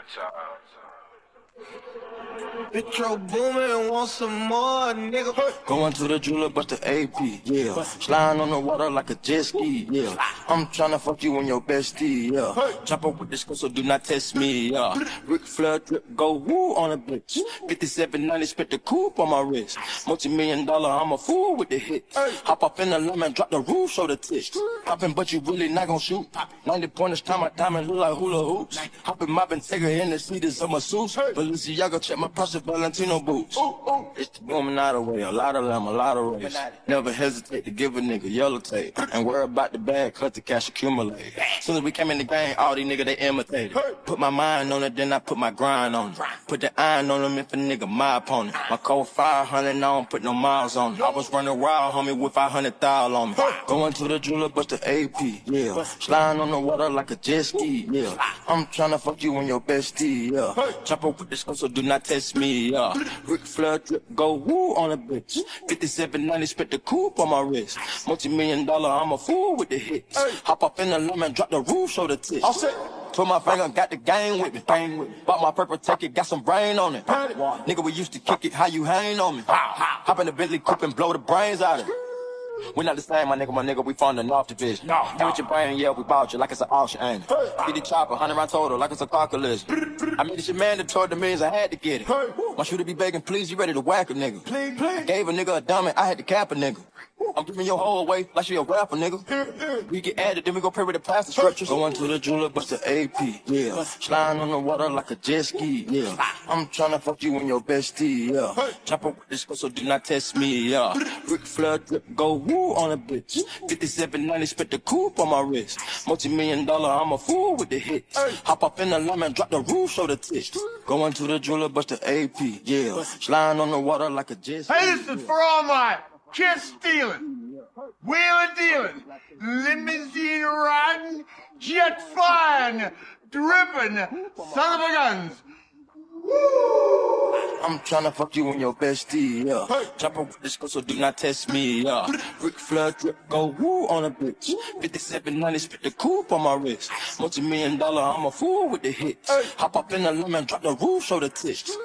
One time. Uh, Metro Boomin, want some more, nigga. Going to the jeweler, bust the AP, yeah. Sliding on the water like a jet ski, yeah. I'm trying to fuck you and your bestie, yeah. Chop up with this girl, so do not test me, yeah. Ric Flair drip, go woo on a bitch. 5790, spit the coupe on my wrist. Multi million dollar, I'm a fool with the hits. Hop up in the lemon, drop the roof, show the tits. Poppin', but you really not gon' shoot. 90 pointers, time my diamond look like hula hoops. Hoppin', moppin', take her in the seats of my suits. Balenciaga, check my Valentino boots. It's the woman out of way, a lot of them, a lot of race. Never hesitate to give a nigga yellow tape. And worry about the bag, cut the cash accumulate. Soon as we came in the game, all these niggas they imitated. Put my mind on it, then I put my grind on it. Put the iron on them if a nigga my opponent. My code 500, I don't put no miles on it. I was running wild, homie, with 500 thou on me. Going to the jeweler, bust the AP, yeah. Sliding on the water like a jet ski, yeah. I'm tryna fuck you and your bestie, yeah. Chop up with this so do not test me, yeah. Ric Flair drip, go woo on a bitch. 5790, spit the coupe on my wrist. Multi million dollar, I'm a fool with the hits. Hop up in the lemon, drop the roof, show the tits. All set. Put my finger, got the game with me. Bang with me. Bought my purple ticket, got some brain on it. Nigga, we used to kick it, how you hang on me? Hop in the Bentley coupe and blow the brains out of it. We not the same, my nigga, my nigga, we from the North Division. No, You with your brain, yeah, we bought you like it's an auction, ain't it? Get the chopper, 100 round total, like it's a car collision. I mean, it's your mandatory, the means I had to get it. Want you to be begging, please, you ready to whack a nigga. Please, please. Gave a nigga a dummy, I had to cap a nigga. I'm giving your whole away like she a rapper, nigga. We get added, then we go pray with the plastic structures. Going to the jeweler, bust the AP, yeah. Sliding on the water like a jet ski, yeah. I'm tryna fuck you and your bestie, yeah. Chop up with this so do not test me, yeah. Ric Flair drip, go woo on a bitch. 5790, spit the coupe on my wrist. Multi million dollar, I'm a fool with the hits. Hop up in the lemon, drop the roof, show the tits. Going to the jeweler, bust the AP, yeah. Sliding on the water like a jet ski. Hey, this is for all my kiss stealing, wheeling dealing, limousine riding, jet flying, dripping, son of a guns. I'm tryna fuck you and your bestie, yeah. Chop up with this so do not test me, yeah. Ric Flair drip, go woo on a bitch. 5790, spit the coupe on my wrist. Multi million dollar, I'm a fool with the hits. Hop up in the lemon, drop the roof, show the tits.